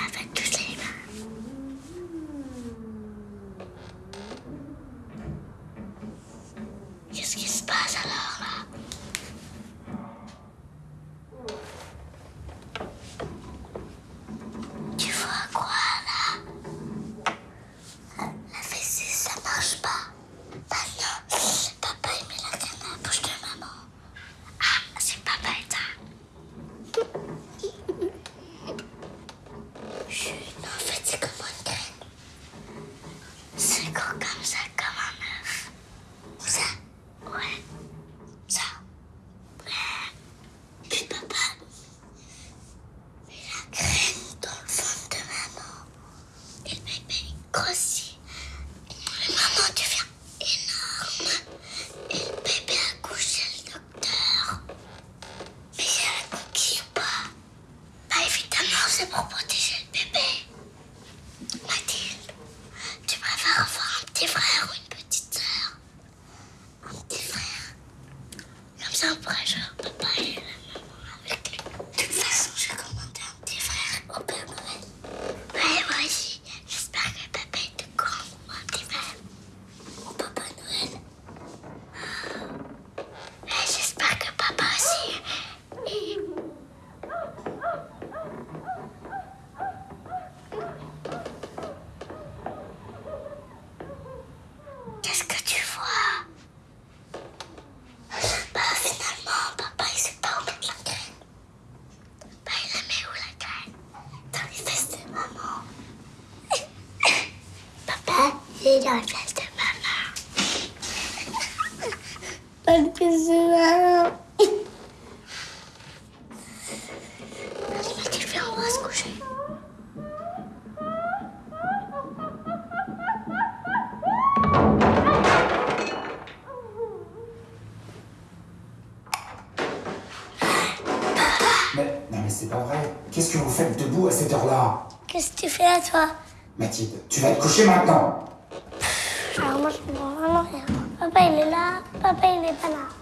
ça va tous les. grossi. Maman devient énorme. Et le bébé a couché le docteur. Mais j'ai la ou pas? Bah évidemment, c'est pour protéger le bébé. Mathilde, tu préfères avoir un petit frère ou une petite sœur? Un petit frère. Comme ça, on pourrait jouer C'est la place de maman. Parce que c'est maman. Je se coucher. Mais, non mais c'est pas vrai. Qu'est-ce que vous faites debout à cette heure-là? Qu'est-ce que tu fais à toi? Mathilde, tu vas te coucher maintenant 没什么了呀爸爸累了，爸爸 loh.